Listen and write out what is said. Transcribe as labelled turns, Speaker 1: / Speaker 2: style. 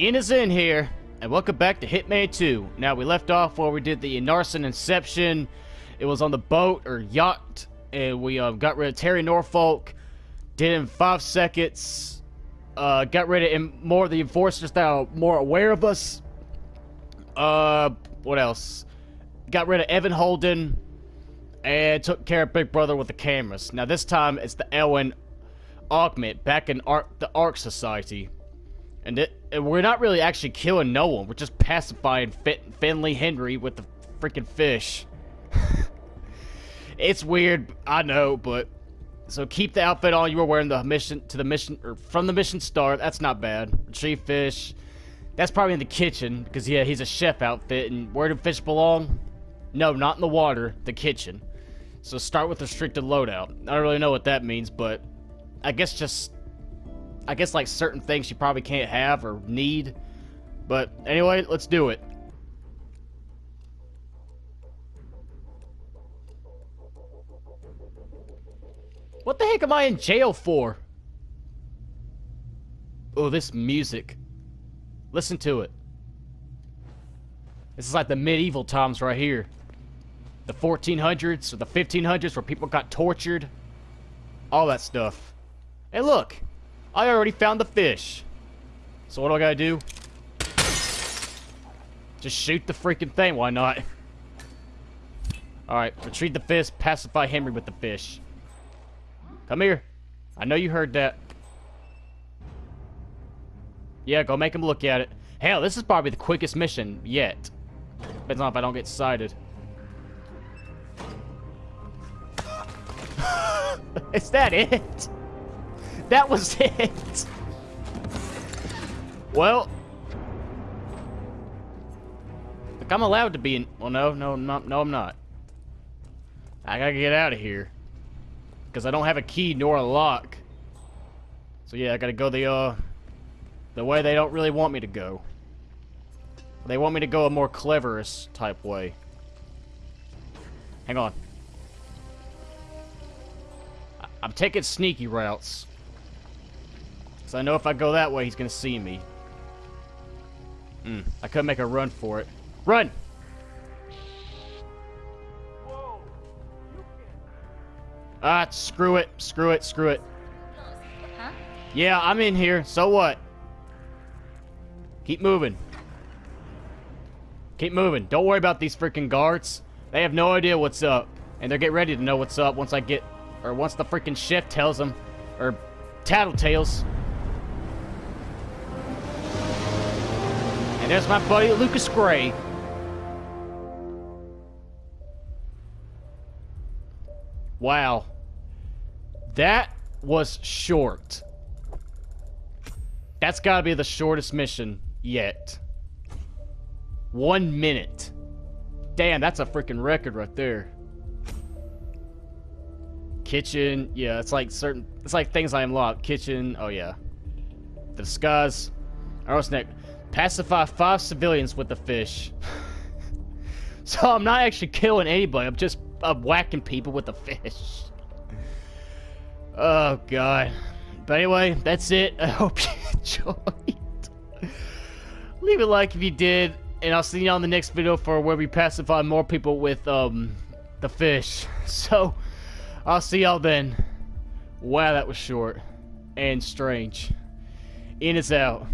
Speaker 1: Ian is in here, and welcome back to Hitman 2. Now, we left off where we did the Narson Inception. It was on the boat, or yacht, and we uh, got rid of Terry Norfolk. Did in five seconds. Uh, got rid of more of the enforcers that are more aware of us. Uh, what else? Got rid of Evan Holden, and took care of Big Brother with the cameras. Now, this time, it's the Elwyn Augment back in Ar the Ark Society. And, it, and we're not really actually killing no one. We're just pacifying Finley Henry with the freaking fish. it's weird, I know, but so keep the outfit on you were wearing the mission to the mission or from the mission start. That's not bad. Retrieve fish. That's probably in the kitchen because yeah, he's a chef outfit. And where do fish belong? No, not in the water. The kitchen. So start with restricted loadout. I don't really know what that means, but I guess just I guess like certain things you probably can't have or need. But anyway, let's do it. What the heck am I in jail for? Oh, this music. Listen to it. This is like the medieval times right here. The 1400s or the 1500s where people got tortured. All that stuff. Hey, look. I already found the fish. So what do I gotta do? Just shoot the freaking thing, why not? Alright, retrieve the fish, pacify Henry with the fish. Come here. I know you heard that. Yeah, go make him look at it. Hell, this is probably the quickest mission yet. Depends on if I don't get sighted. is that it? That was it. Well. Look, I'm allowed to be in... Well, no, no, not, no, I'm not. I gotta get out of here. Because I don't have a key nor a lock. So yeah, I gotta go the, uh... The way they don't really want me to go. They want me to go a more cleverest type way. Hang on. I'm taking sneaky routes. Because I know if I go that way, he's going to see me. Hmm. I could make a run for it. Run! Ah, screw it. Screw it. Screw it. Huh? Yeah, I'm in here. So what? Keep moving. Keep moving. Don't worry about these freaking guards. They have no idea what's up. And they're getting ready to know what's up once I get... Or once the freaking chef tells them. Or Tattletales. There's my buddy Lucas Gray. Wow. That was short. That's gotta be the shortest mission yet. One minute. Damn, that's a freaking record right there. Kitchen, yeah, it's like certain, it's like things I unlock. Kitchen, oh yeah. The disguise. Arrow snake. Pacify five civilians with the fish. so I'm not actually killing anybody. I'm just I'm whacking people with the fish. Oh, God. But anyway, that's it. I hope you enjoyed. Leave a like if you did. And I'll see you on the next video for where we pacify more people with um the fish. So, I'll see y'all then. Wow, that was short. And strange. In is out.